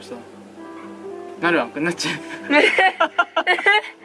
の人なるわ。くなっちゃう。